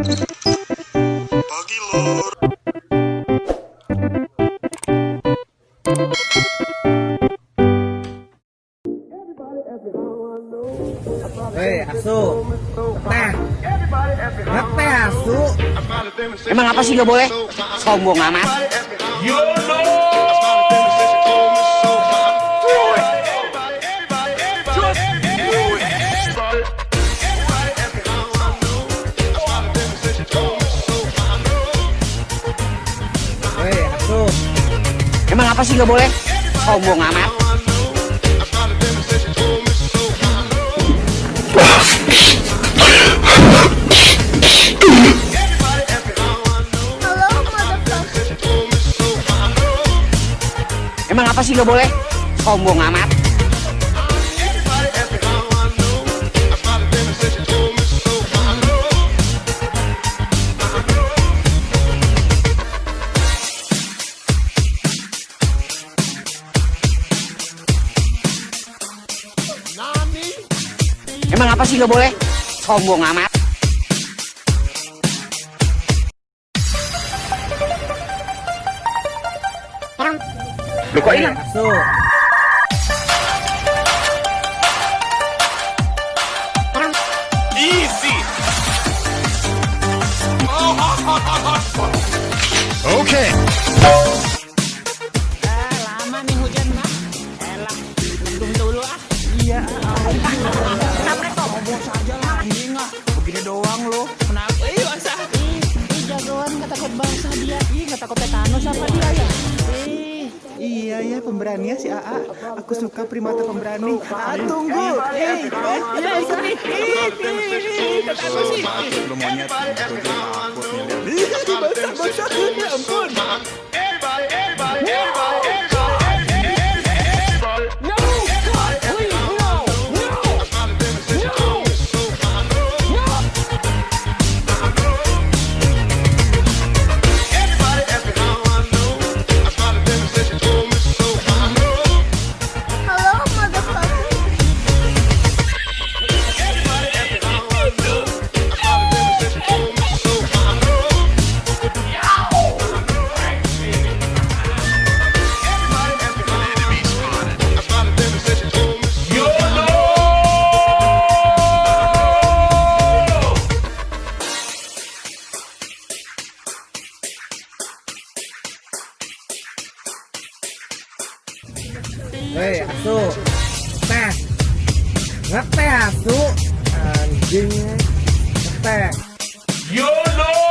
Pagi lor. Hei, asu. Teh. Ngeteh asu. Emang apa sih gak boleh? Sombong amat. Hei, Emang apa sih gak boleh? Sombong amat. Emang apa sih gak boleh? Sombong amat. Emang apa sih gak boleh? Sombong amat. Lu kok Hei, ya pemberani ya si AA. Aku suka primata pemberani. AA tunggu. Eh, eh, iya itu nih. Ih, ih, tetanus sih. basah basah. Ya ampun. No! Hei, asu. Teh. Ngeteh asu. Anjing. Ngeteh. Surprise,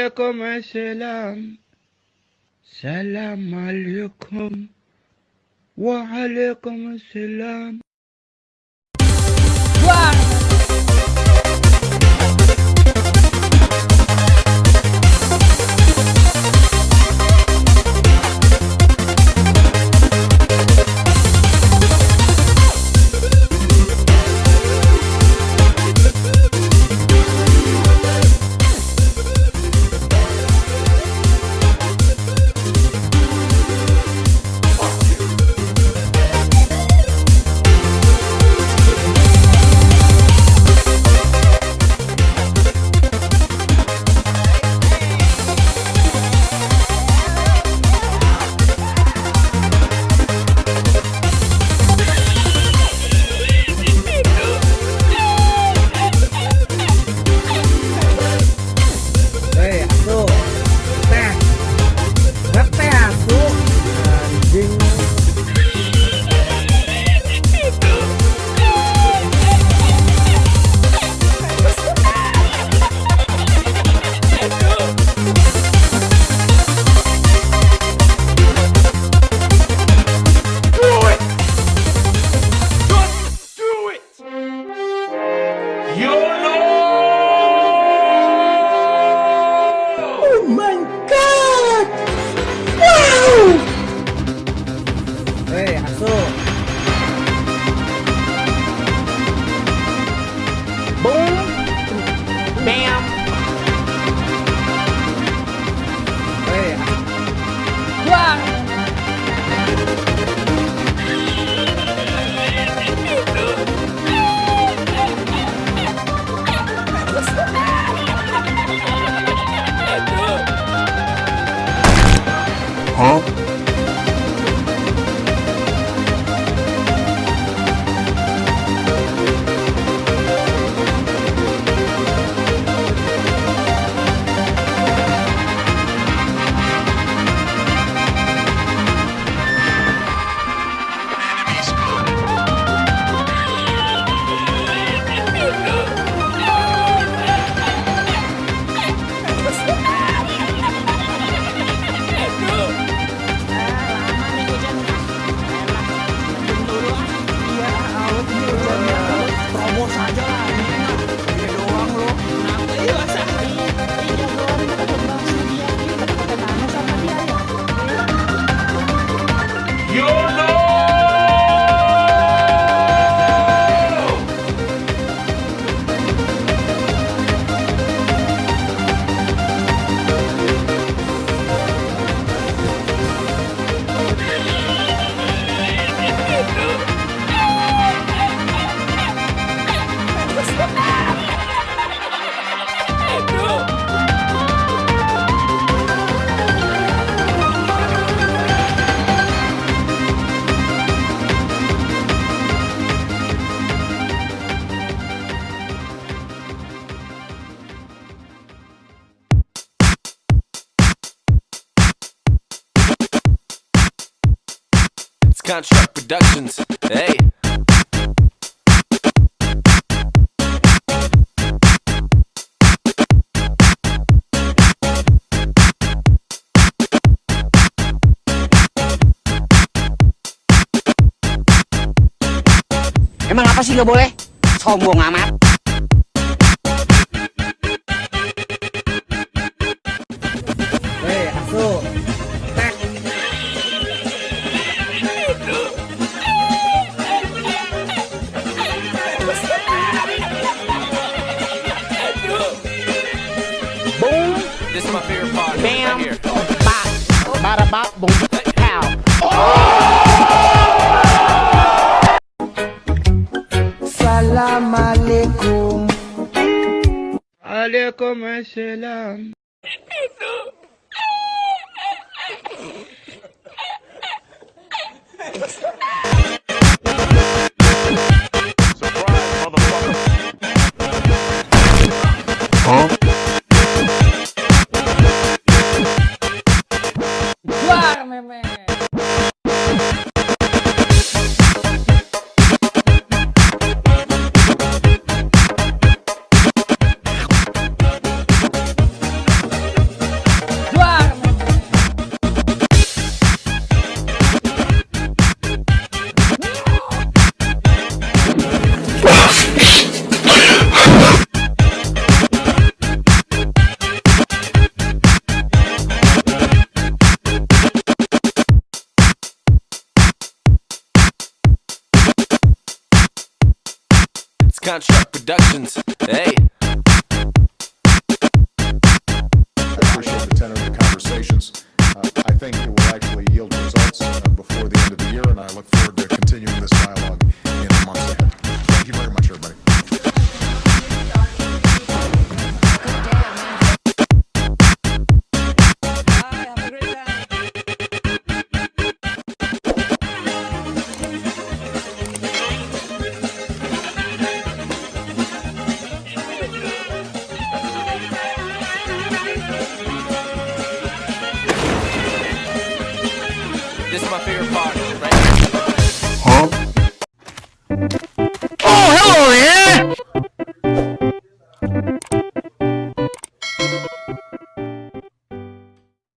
عليكم السلام. سلام عليكم. وعليكم السلام. Construct Productions. Hey. Emang apa sih nggak boleh? Sombong amat. my boom, pow. Salam alaikum. Alaikum assalam. Surprise, motherfucker. Huh? Contract Productions. Hey. This is my favorite part.